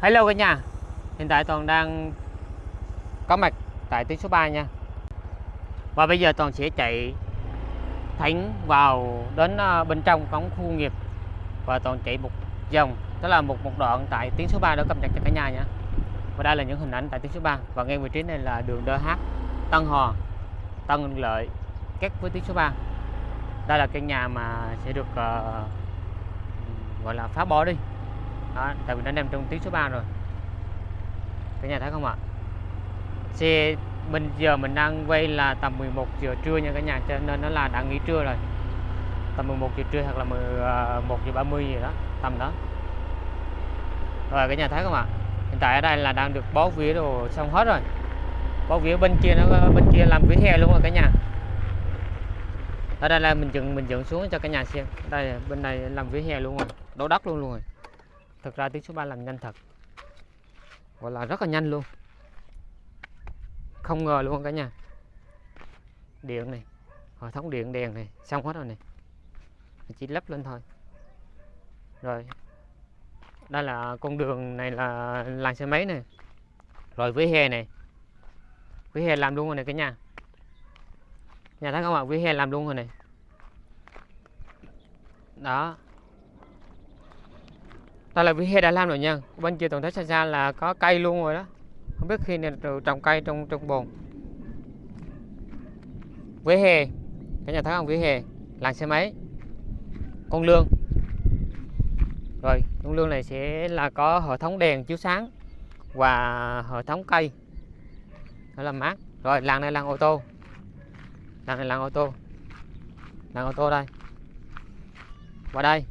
Hello cả nhà. Hiện tại Toàn đang có mặt tại tuyến số 3 nha. Và bây giờ Toàn sẽ chạy thẳng vào đến ờ, bên trong cổng khu nghiệp. Và Toàn chạy một vòng Đó là một một đoạn tại tuyến số 3 đó cập nhật cho cả nhà nha. Và đây là những hình ảnh tại tuyến số 3 Và ngay vị trí này là đường DH Tân Hò Tân Lợi Kết với tuyến số 3 Đây là căn nhà mà sẽ được uh, gọi là phá bỏ đi đó, tại vì nó nằm trong tuyến số 3 rồi. Cả nhà thấy không ạ? Xe mình giờ mình đang quay là tầm 11 giờ trưa nha cả nhà cho nên nó là đã nghỉ trưa rồi. Tầm 11 giờ trưa hoặc là 11 ờ, giờ 30 gì đó tầm đó. Rồi cả nhà thấy không ạ? Hiện tại ở đây là đang được bó vía đồ xong hết rồi. Bó vía bên kia nó bên kia làm vỉa hè luôn rồi cả nhà. Ở đây là mình dựng mình dựng xuống cho cả nhà xem. Đây bên này làm vỉa hè luôn rồi. Đổ đất luôn luôn rồi thực ra tiếng số 3 làm nhanh thật. Gọi là rất là nhanh luôn. Không ngờ luôn cả nhà. Điện này, hệ thống điện đèn này xong hết rồi này. Chỉ lắp lên thôi. Rồi. Đây là con đường này là làng xe máy này. Rồi với hè này. Với hè làm luôn rồi này cả nhà. Nhà thấy không ạ? Với hè làm luôn rồi này. Đó đây là vỉa hè đã làm rồi nha. Bên kia toàn thấy xa xa là có cây luôn rồi đó. Không biết khi nào trồng cây trong trong bồn. Vỉa hè cả nhà thấy không? Vỉa hè làng xe máy. Con lương. Rồi, con lương này sẽ là có hệ thống đèn chiếu sáng và hệ thống cây. Nó làm mát. Rồi, làng này làng ô tô. Làng này làng ô tô. Làng ô tô đây. Và đây.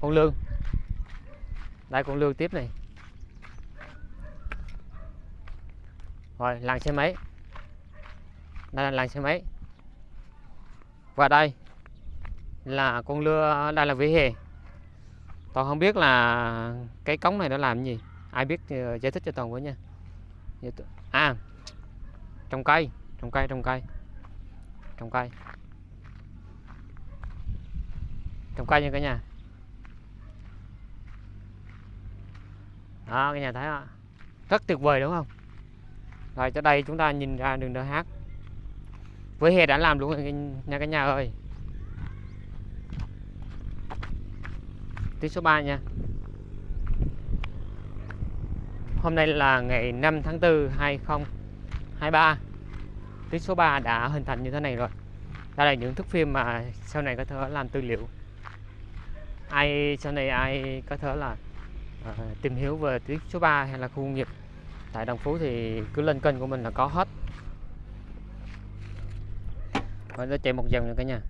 Con lương đây, con lương tiếp này. Rồi, làng xe máy. Đây là làng xe máy. Và đây là con lưa, đây là vỉa hè. Toàn không biết là cái cống này nó làm gì. Ai biết thì giải thích cho toàn với nha. À trồng cây trồng cây trồng cây. Trồng cây. Trồng cây nha cả nhà. Đó cả nhà thấy không rất tuyệt vời, đúng không? Rồi cho đây chúng ta nhìn ra đường DH với hè đã làm luôn rồi nha cả nhà ơi. Tuyến số 3 nha. Hôm nay là ngày 5 tháng 4 2023 tuyến số 3 đã hình thành như thế này rồi. Đây là những thước phim mà sau này có thể làm tư liệu. Ai, sau này ai có thể là Ờ, tìm hiểu về tuyến số 3 hay là khu công nghiệp. Tại Đồng Phú thì cứ lên kênh của mình là có hết. Mình nó chạy một vòng nữa cả nhà.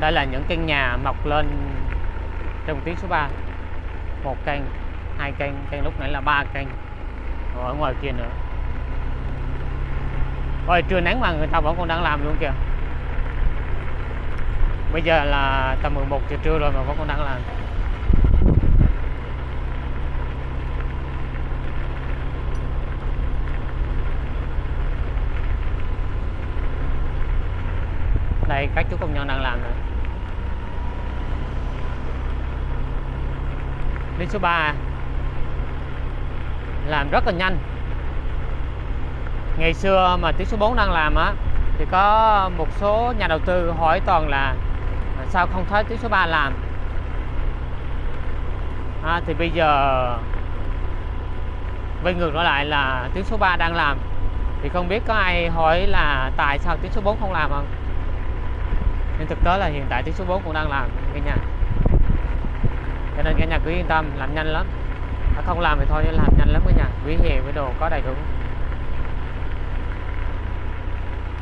Đây là những căn nhà mọc lên trong tuyến số 3 một căn, hai căn căn lúc nãy là ba căn. Ở ngoài kia nữa. Rồi trưa nắng mà người ta vẫn còn đang làm luôn kìa. Bây giờ là tầm 11 giờ trưa rồi mà vẫn còn đang làm. Đây, các chú công nhân đang làm rồi lên số 3 làm rất là nhanh. Ngày xưa mà tiếng số 4 đang làm á thì có một số nhà đầu tư hỏi toàn là sao không thấy tiếng số 3 làm? À, thì bây giờ quay ngược trở lại là tiếng số 3 đang làm. Thì không biết có ai hỏi là tại sao tiếng số 4 không làm không? Nhưng thực tế là hiện tại tiếng số 4 cũng đang làm cả nhà cho nên cả nhà cứ yên tâm làm nhanh lắm. À, không làm thì thôi làm nhanh lắm cả nhà. Vỉa hè với đồ có đầy đủ.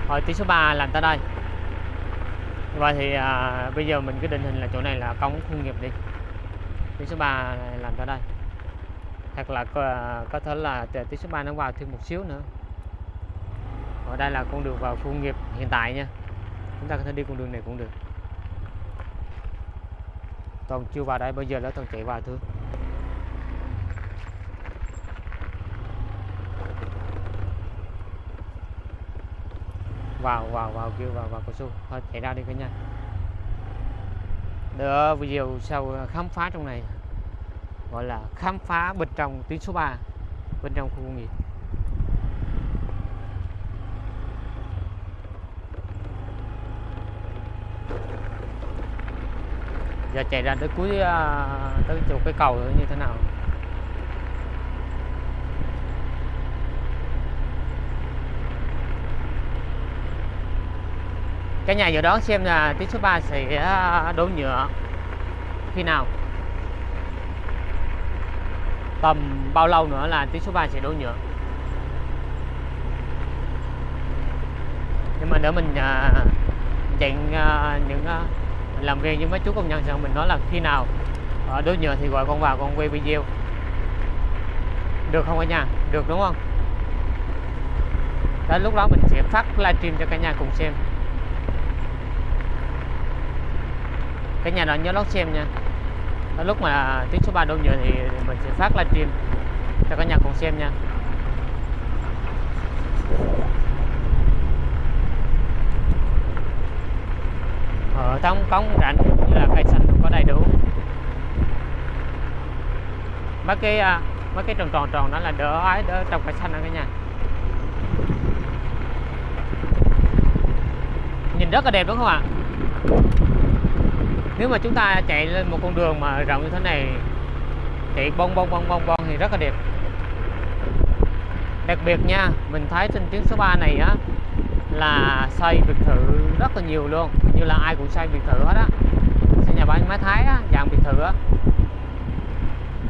Rồi tí số 3 làm tới đây. Và thì à, bây giờ mình cứ định hình là chỗ này là công khu nghiệp đi. Tí số 3 làm tới đây. Hoặc là có, à, có thể là tí số 3 nó vào thêm một xíu nữa. Ở đây là con đường vào khu nghiệp hiện tại nha. Chúng ta có thể đi con đường này cũng được toàn chưa vào đây bây giờ nó toàn chạy vào thôi vào vào vào, kêu vào vào, cao su. Thôi, chạy ra đi cả nhà. Đỡ video sau khám phá trong này, gọi là khám phá bên trong tuyến số 3 bên trong khu công nghiệp. Giờ chạy ra tới cuối à, tới chỗ cái cầu như thế nào? Cái nhà dự đoán xem là tuyến số 3 sẽ à, đổ nhựa. Khi nào? Tầm bao lâu nữa là tuyến số 3 sẽ đổ nhựa? Nhưng mà để mình uh, chạy uh, những uh, làm việc với mấy chú công nhân xong mình nói là khi nào ờ, ở đối nhựa thì gọi con vào, con quay video. Được không cả nhà? Được đúng không? Đến lúc đó mình sẽ phát livestream cho cả nhà cùng xem. Cả nhà đó nhớ lót xem nha. Đến lúc mà tiếng số 3 đổ nhựa thì mình sẽ phát livestream cho cả nhà cùng xem nha. Ở trong cống rãnh như là cây xanh có đầy đủ. Mấy cái à, mấy cái tròn tròn tròn đó là đỡ ái, đỡ trồng cây xanh đó cả nhà. Nhìn rất là đẹp đúng không ạ? Nếu mà chúng ta chạy lên một con đường mà rộng như thế này, chạy bông bông bông bông bông thì rất là đẹp. Đặc biệt nha, mình thấy trên tuyến số 3 này á là xây biệt thự rất là nhiều luôn. Như là ai cũng xây biệt thự hết á. Xây nhà bán mái thái á, dạng biệt thự á.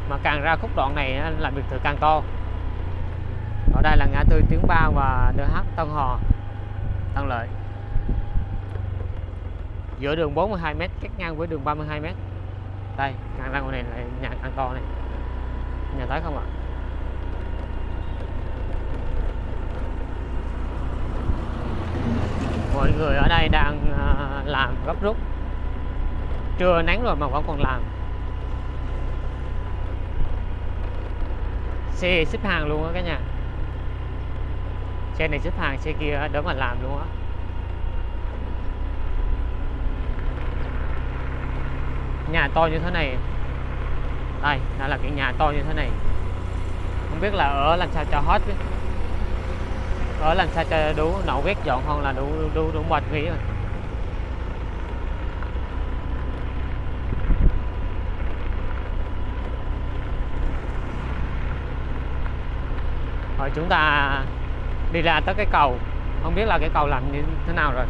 Mà càng ra khúc đoạn này á, là biệt thự càng to. Ở đây là ngã tư tuyến ba và DH Tân Hò Tân Lợi. Giữa đường 42m cách ngang với đường 32m đây càng ra ngoài này là nhà càng to này. Nhà thấy không ạ? Mọi người ở đây đang à, làm gấp rút. Trưa nắng rồi mà vẫn còn làm. Xe xếp hàng luôn á cả nhà. Xe này xếp hàng, xe kia đỡ mà làm luôn á. Nhà to như thế này. Đây đó là cái nhà to như thế này. Không biết là ở làm sao cho hết ở làm sao cho đủ nậu vét dọn hơn là đủ đủ đủ mệt nghỉ rồi. Rồi chúng ta đi ra tới cái cầu. Không biết là cái cầu làm như thế nào rồi.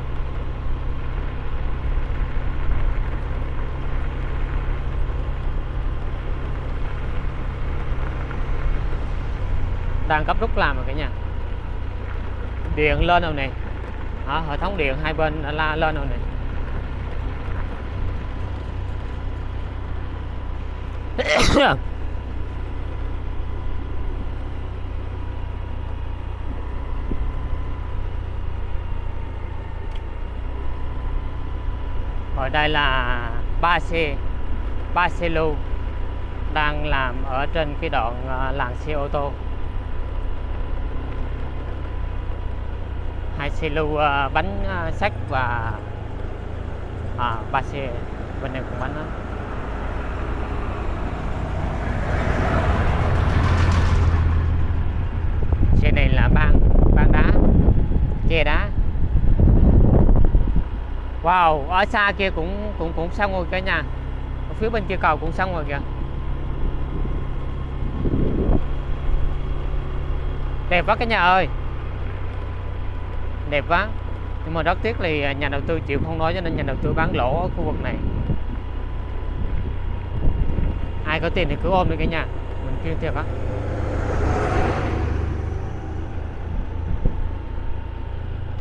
Đang cấp rút làm rồi cả nhà điện lên rồi nè à, hệ thống điện hai bên đã la lên rồi nè ở đây là ba xe ba xe lưu đang làm ở trên cái đoạn à, làng xe ô tô hai xe lưu uh, bánh à, uh, sắt và à, ba xe bên này cũng bánh đó. xe này là ban ban đá che đá. Wow ở xa kia cũng cũng cũng xong rồi cả nhà. Ở phía bên kia cầu cũng xong rồi kìa. Đẹp quá cả nhà ơi đẹp quá nhưng mà rất tiếc thì nhà đầu tư chịu không nói cho nên nhà đầu tư bán lỗ ở khu vực này. Ai có tiền thì cứ ôm đi cả nhà. Mình chuyên thiệt á.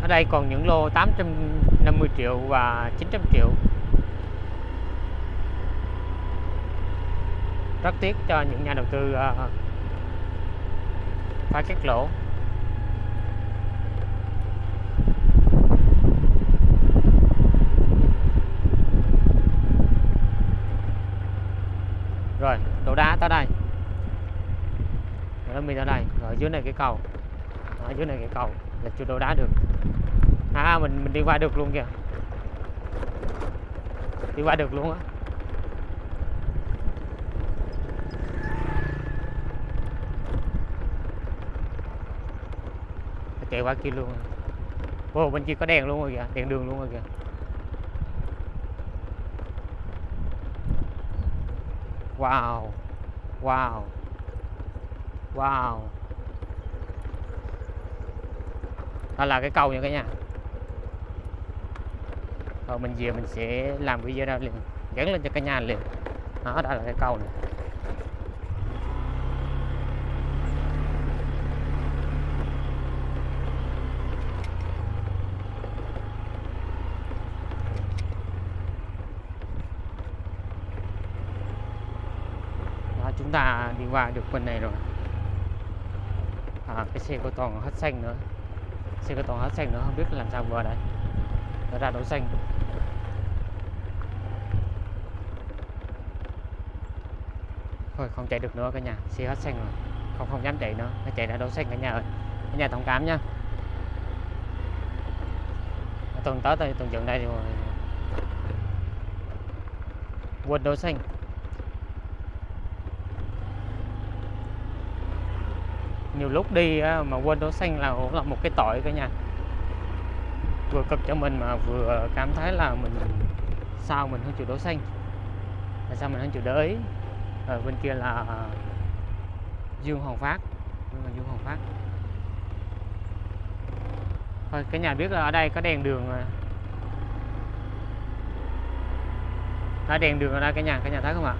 Ở đây còn những lô 850 triệu và 900 triệu. Rất tiếc cho những nhà đầu tư uh, phải cắt lỗ. Dưới này cái cầu ở dưới này cái cầu là chưa đổ đá được à, à mình mình đi qua được luôn kìa đi qua được luôn á chạy qua kia luôn wow bên kia có đèn luôn rồi kìa, đèn đường luôn rồi kìa. Wow. Wow. Wow. Đó là cái cầu nha cả nhà. Rồi mình về mình sẽ làm video ra liền, gắn lên cho cả nhà liền. Đó, đó là cái cầu này. Đó, chúng ta đi qua được bên này rồi à, cái xe của toàn hết xanh nữa xe có toàn hết xanh nữa, không biết làm sao vừa đây. Nó ra đổ xanh. Thôi, không chạy được nữa cả nhà. Xe hết xanh rồi. Không không dám chạy nữa. Nó chạy ra đổ xanh cả nhà ơi. Cả nhà thông cảm nha tuần tới đây tuần dựng đây rồi quên đổ xanh. Nhiều lúc đi mà quên đỗ xanh là cũng là một cái tội cả nhà. Vừa cực cho mình mà vừa cảm thấy là mình sao mình không chịu đỗ xanh là sao mình không chịu để ý? Ở bên kia là Dương Hồng Phát. Là Dương Hồng Phát. Thôi cái nhà biết là ở đây có đèn đường rồi đó đèn đường ở đây cả nhà cả nhà thấy không ạ?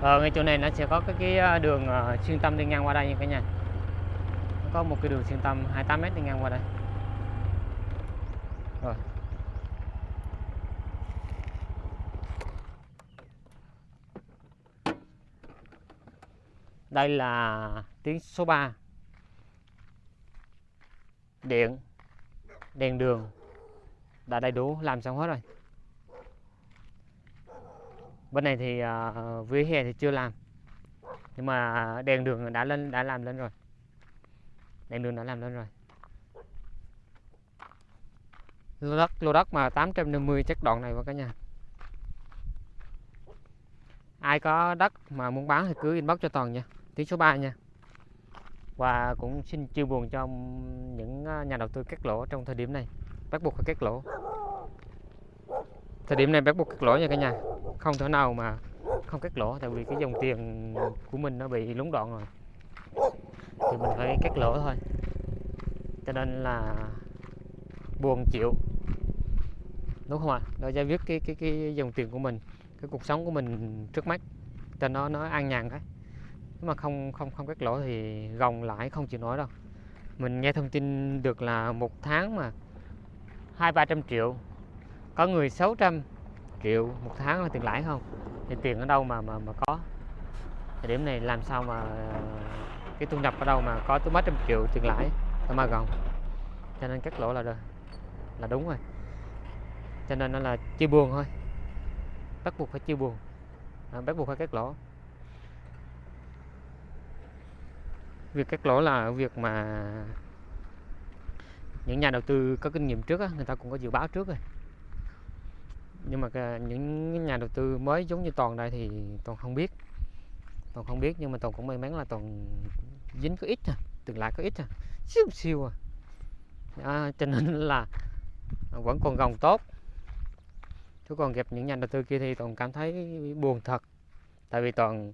Ờ, ngay chỗ này nó sẽ có cái, cái à, đường ờ, xuyên tâm đi ngang qua đây nha cả nhà. Nó có một cái đường xuyên tâm 28 mét đi ngang qua đây. Rồi. Đây là tiếng số 3 điện. Đèn đường. Đã đầy đủ làm xong hết rồi bên này thì uh, vỉa hè thì chưa làm. Nhưng mà đèn đường đã lên đã làm lên rồi. Đèn đường đã làm lên rồi. Lô đất lô đất mà 850 chắc đoạn này vào cả nhà. Ai có đất mà muốn bán thì cứ inbox cho toàn nha. Tiếng số 3 nha. Và cũng xin chia buồn cho những à, nhà đầu tư cắt lỗ trong thời điểm này. Bắt buộc phải cắt lỗ. Thời điểm này bắt buộc cắt lỗ nha cả nhà không thể nào mà không cắt lỗ, tại vì cái dòng tiền của mình nó bị lúng đoạn rồi. Thì mình phải cắt lỗ thôi. Cho nên là buồn chịu. Đúng không ạ? Để giải quyết cái cái cái dòng tiền của mình, cái cuộc sống của mình trước mắt, cho nó nó an nhàn cái nếu mà không không không cắt lỗ thì gồng lãi không chịu nổi đâu. Mình nghe thông tin được là một tháng mà hai ba trăm triệu, có người 600 triệu một tháng là tiền lãi không? Thì tiền ở đâu mà mà mà có? Thời điểm này làm sao mà ờ, cái thu nhập ở đâu mà có tới mấy trăm triệu tiền lãi? Ở mà gồng cho nên cắt lỗ là được là đúng rồi. Cho nên nó là chia buồn thôi. Bắt buộc phải chia buồn. À, bắt buộc phải cắt lỗ. Việc cắt lỗ là việc mà những nhà đầu tư có kinh nghiệm trước á, người ta cũng có dự báo trước rồi nhưng mà những nhà đầu tư mới giống như toàn đây thì toàn không biết. Toàn không biết nhưng mà toàn cũng may mắn là toàn dính có ít à từng lại có ít à siêu siêu à, à cho nên là vẫn còn gồng tốt. Chứ còn gặp những nhà đầu tư kia thì toàn cảm thấy buồn thật. Tại vì toàn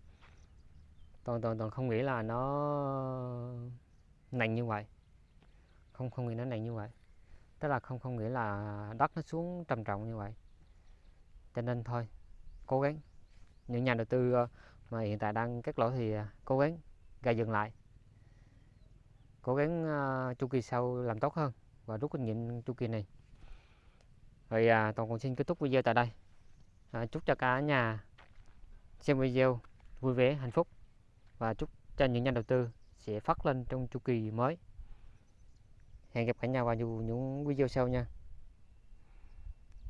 toàn toàn toàn không nghĩ là nó nặng như vậy. Không không nghĩ nó nặng như vậy. Tức là không không nghĩ là đất nó xuống trầm trọng như vậy cho nên thôi cố gắng. Những nhà đầu tư ờ, mà hiện tại đang cắt lỗ thì ờ, cố gắng gây dừng lại. Cố gắng uh, chu kỳ sau làm tốt hơn và rút kinh nghiệm chu kỳ này. Rồi à, toàn cũng xin kết thúc video tại đây. À, chúc cho cả nhà xem video vui vẻ hạnh phúc và chúc cho những nhà đầu tư sẽ phát lên trong chu kỳ mới. Hẹn gặp cả nhà vào những video sau nha.